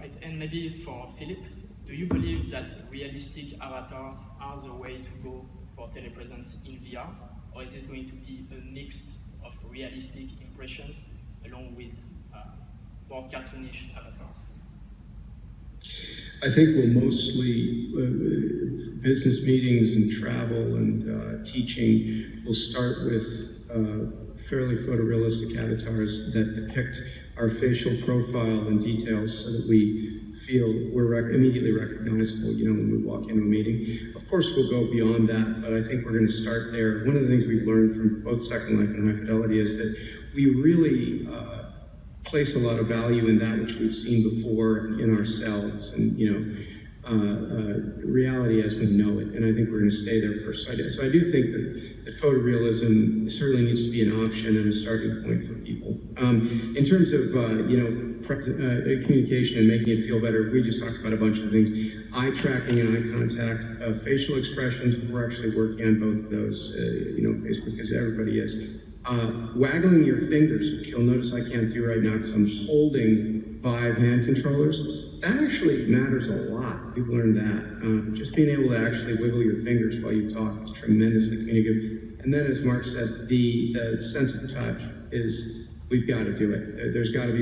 Right, and maybe for Philip, do you believe that realistic avatars are the way to go for telepresence in VR? Or is this going to be a mix of realistic impressions along with uh, more cartoonish avatars? I think we'll mostly, uh, business meetings and travel and uh, teaching will start with uh, fairly photorealistic avatars that depict our facial profile and details so that we feel we're rec- immediately recognizable, you know, when we walk into a meeting. Of course, we'll go beyond that, but I think we're going to start there. One of the things we've learned from both Second Life and High Fidelity is that we really uh, place a lot of value in that which we've seen before in ourselves and, you know, uh, uh, reality as we know it. And I think we're going to stay there for a do- so I do think that, that photorealism certainly needs to be an option and a starting point for people. Um, in terms of, uh, you know, uh, communication and making it feel better, we just talked about a bunch of things. Eye tracking and eye contact, uh, facial expressions, we're actually working on both of those, uh, you know, Facebook, because everybody is. Uh, waggling your fingers, which you'll notice I can't do right now because I'm holding Vive hand controllers, that actually matters a lot. We've learned that. Uh, just being able to actually wiggle your fingers while you talk is tremendously communicative. And then, as Mark said, the, the sense of touch is, we've got to do it. There- There's got to be